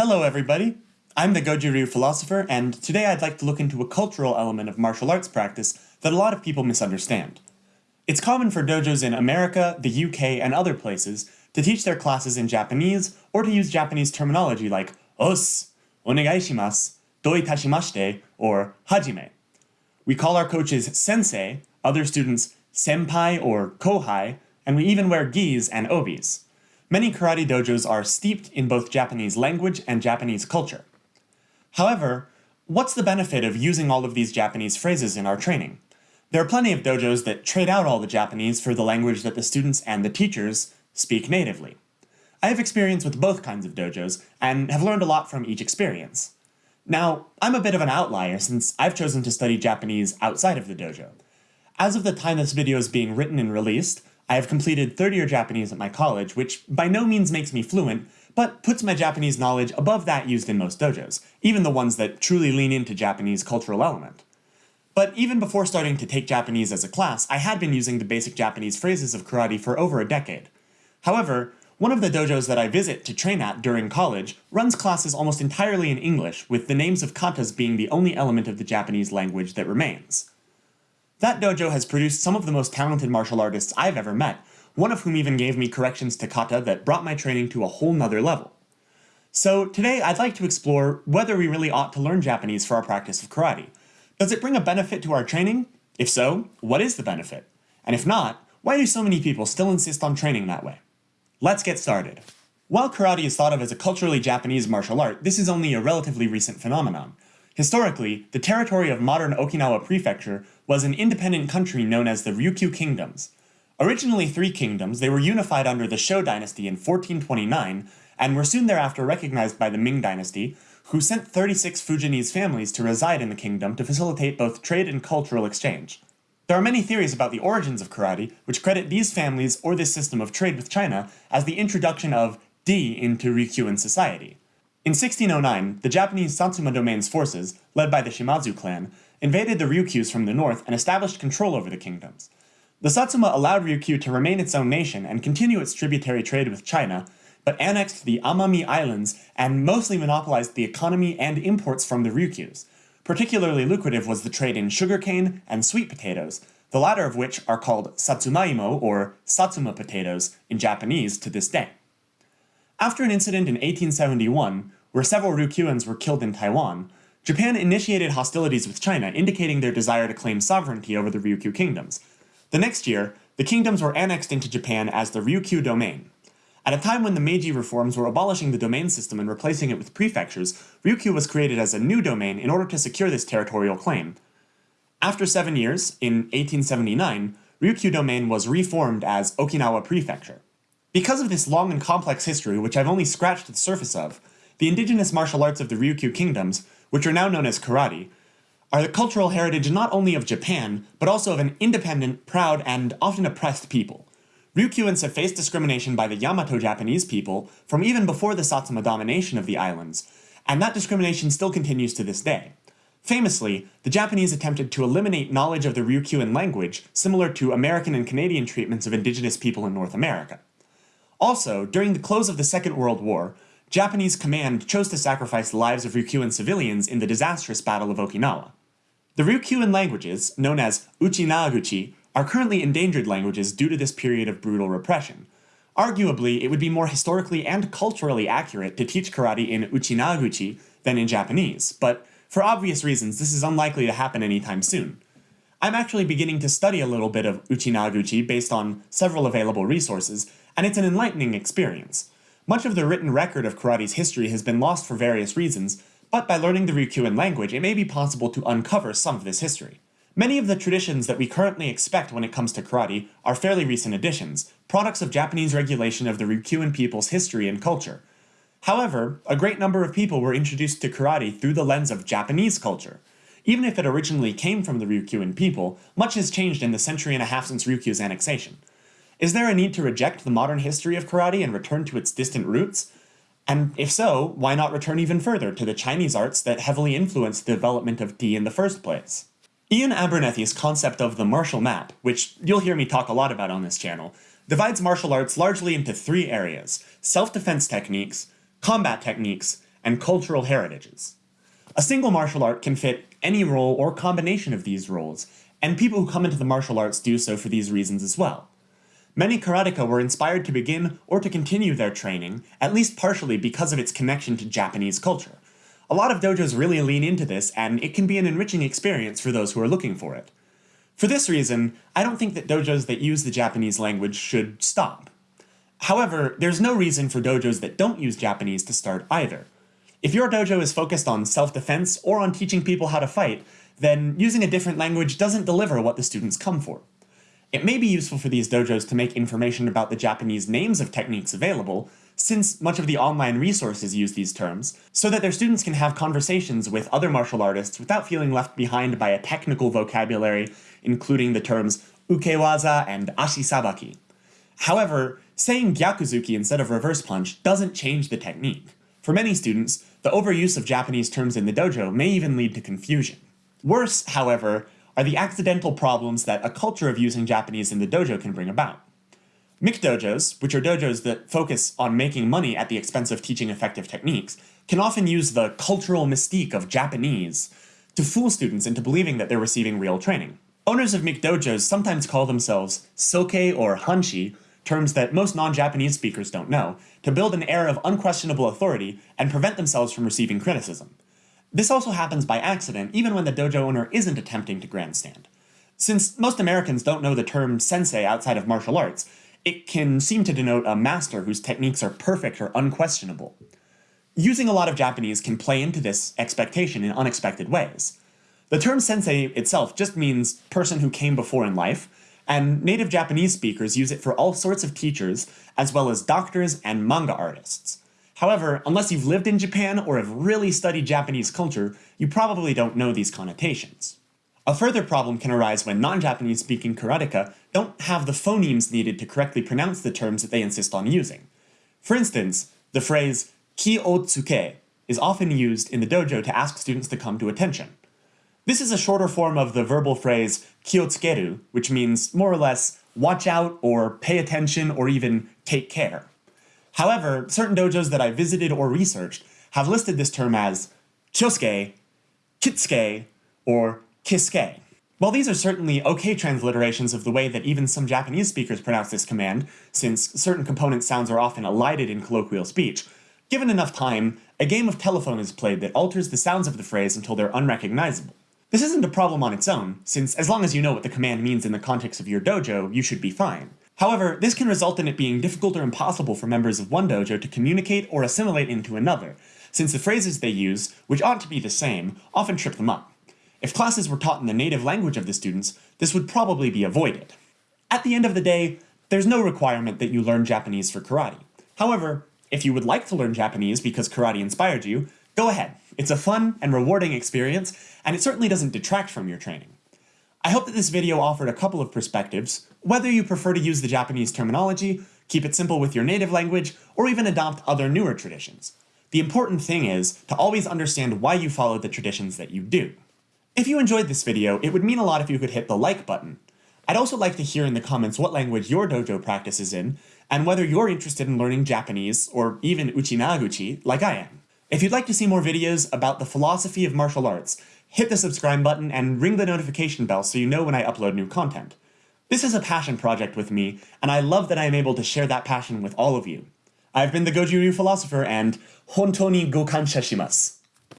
Hello everybody! I'm the Goju Ryu philosopher, and today I'd like to look into a cultural element of martial arts practice that a lot of people misunderstand. It's common for dojos in America, the UK, and other places to teach their classes in Japanese or to use Japanese terminology like os, onegaishimasu, doi tashimashite, or hajime. We call our coaches sensei, other students senpai or kohai, and we even wear gis and obis. Many karate dojos are steeped in both Japanese language and Japanese culture. However, what's the benefit of using all of these Japanese phrases in our training? There are plenty of dojos that trade out all the Japanese for the language that the students and the teachers speak natively. I have experience with both kinds of dojos, and have learned a lot from each experience. Now, I'm a bit of an outlier since I've chosen to study Japanese outside of the dojo. As of the time this video is being written and released, I have completed third year Japanese at my college, which by no means makes me fluent, but puts my Japanese knowledge above that used in most dojos, even the ones that truly lean into Japanese cultural element. But even before starting to take Japanese as a class, I had been using the basic Japanese phrases of karate for over a decade. However, one of the dojos that I visit to train at during college runs classes almost entirely in English, with the names of katas being the only element of the Japanese language that remains. That dojo has produced some of the most talented martial artists I've ever met, one of whom even gave me corrections to kata that brought my training to a whole nother level. So today I'd like to explore whether we really ought to learn Japanese for our practice of karate. Does it bring a benefit to our training? If so, what is the benefit? And if not, why do so many people still insist on training that way? Let's get started. While karate is thought of as a culturally Japanese martial art, this is only a relatively recent phenomenon. Historically, the territory of modern Okinawa Prefecture was an independent country known as the Ryukyu Kingdoms. Originally three kingdoms, they were unified under the Shou dynasty in 1429, and were soon thereafter recognized by the Ming dynasty, who sent 36 Fujianese families to reside in the kingdom to facilitate both trade and cultural exchange. There are many theories about the origins of karate, which credit these families or this system of trade with China as the introduction of di into Ryukyuan society. In 1609, the Japanese Satsuma domain's forces, led by the Shimazu clan, invaded the Ryukyus from the north and established control over the kingdoms. The Satsuma allowed Ryukyu to remain its own nation and continue its tributary trade with China, but annexed the Amami Islands and mostly monopolized the economy and imports from the Ryukyus. Particularly lucrative was the trade in sugarcane and sweet potatoes, the latter of which are called satsumaimo or satsuma potatoes in Japanese to this day. After an incident in 1871, where several Ryukyuans were killed in Taiwan, Japan initiated hostilities with China, indicating their desire to claim sovereignty over the Ryukyu kingdoms. The next year, the kingdoms were annexed into Japan as the Ryukyu domain. At a time when the Meiji reforms were abolishing the domain system and replacing it with prefectures, Ryukyu was created as a new domain in order to secure this territorial claim. After seven years, in 1879, Ryukyu domain was reformed as Okinawa Prefecture. Because of this long and complex history, which I've only scratched the surface of, the indigenous martial arts of the Ryukyu kingdoms, which are now known as karate, are the cultural heritage not only of Japan, but also of an independent, proud, and often oppressed people. Ryukyuans have faced discrimination by the Yamato Japanese people from even before the Satsuma domination of the islands, and that discrimination still continues to this day. Famously, the Japanese attempted to eliminate knowledge of the Ryukyuan language, similar to American and Canadian treatments of indigenous people in North America. Also, during the close of the Second World War, Japanese command chose to sacrifice the lives of Ryukyuan civilians in the disastrous Battle of Okinawa. The Ryukyuan languages, known as Uchinaguchi, are currently endangered languages due to this period of brutal repression. Arguably, it would be more historically and culturally accurate to teach karate in Uchinaguchi than in Japanese, but for obvious reasons this is unlikely to happen anytime soon. I'm actually beginning to study a little bit of Uchinaguchi based on several available resources, and it's an enlightening experience. Much of the written record of karate's history has been lost for various reasons, but by learning the Ryukyuan language, it may be possible to uncover some of this history. Many of the traditions that we currently expect when it comes to karate are fairly recent additions, products of Japanese regulation of the Ryukyuan people's history and culture. However, a great number of people were introduced to karate through the lens of Japanese culture. Even if it originally came from the Ryukyuan people, much has changed in the century and a half since Ryukyu's annexation. Is there a need to reject the modern history of karate and return to its distant roots? And if so, why not return even further to the Chinese arts that heavily influenced the development of Di in the first place? Iain Abernethy's concept of the martial map, which you'll hear me talk a lot about on this channel, divides martial arts largely into three areas, self-defense techniques, combat techniques, and cultural heritages. A single martial art can fit any role or combination of these roles, and people who come into the martial arts do so for these reasons as well. Many karateka were inspired to begin or to continue their training, at least partially because of its connection to Japanese culture. A lot of dojos really lean into this, and it can be an enriching experience for those who are looking for it. For this reason, I don't think that dojos that use the Japanese language should stop. However, there's no reason for dojos that don't use Japanese to start either. If your dojo is focused on self-defense or on teaching people how to fight, then using a different language doesn't deliver what the students come for. It may be useful for these dojos to make information about the Japanese names of techniques available, since much of the online resources use these terms, so that their students can have conversations with other martial artists without feeling left behind by a technical vocabulary, including the terms ukewaza and ashisabaki. However, saying gyakuzuki instead of reverse punch doesn't change the technique. For many students, the overuse of Japanese terms in the dojo may even lead to confusion. Worse, however, are the accidental problems that a culture of using Japanese in the dojo can bring about. McDojos, which are dojos that focus on making money at the expense of teaching effective techniques, can often use the cultural mystique of Japanese to fool students into believing that they're receiving real training. Owners of McDojos sometimes call themselves soke or hanshi, terms that most non-Japanese speakers don't know, to build an air of unquestionable authority and prevent themselves from receiving criticism. This also happens by accident, even when the dojo owner isn't attempting to grandstand. Since most Americans don't know the term sensei outside of martial arts, it can seem to denote a master whose techniques are perfect or unquestionable. Using a lot of Japanese can play into this expectation in unexpected ways. The term sensei itself just means person who came before in life, and native Japanese speakers use it for all sorts of teachers, as well as doctors and manga artists. However, unless you've lived in Japan or have really studied Japanese culture, you probably don't know these connotations. A further problem can arise when non-Japanese speaking karateka don't have the phonemes needed to correctly pronounce the terms that they insist on using. For instance, the phrase ki o tsuke is often used in the dojo to ask students to come to attention. This is a shorter form of the verbal phrase kiotsukeru, which means more or less watch out or pay attention or even take care. However, certain dojos that I visited or researched have listed this term as kyosuke, kitsuke, or kisuke. While these are certainly okay transliterations of the way that even some Japanese speakers pronounce this command, since certain component sounds are often elided in colloquial speech, given enough time, a game of telephone is played that alters the sounds of the phrase until they're unrecognizable. This isn't a problem on its own, since as long as you know what the command means in the context of your dojo, you should be fine. However, this can result in it being difficult or impossible for members of one dojo to communicate or assimilate into another, since the phrases they use, which ought to be the same, often trip them up. If classes were taught in the native language of the students, this would probably be avoided. At the end of the day, there's no requirement that you learn Japanese for karate. However, if you would like to learn Japanese because karate inspired you, go ahead. It's a fun and rewarding experience, and it certainly doesn't detract from your training. I hope that this video offered a couple of perspectives, whether you prefer to use the Japanese terminology, keep it simple with your native language, or even adopt other newer traditions. The important thing is to always understand why you follow the traditions that you do. If you enjoyed this video, it would mean a lot if you could hit the like button. I'd also like to hear in the comments what language your dojo practices in, and whether you're interested in learning Japanese, or even Uchinaguchi, like I am. If you'd like to see more videos about the philosophy of martial arts, hit the subscribe button and ring the notification bell so you know when I upload new content. This is a passion project with me, and I love that I am able to share that passion with all of you. I've been the Goju Ryu Philosopher, and Hontoni go kansha shimasu.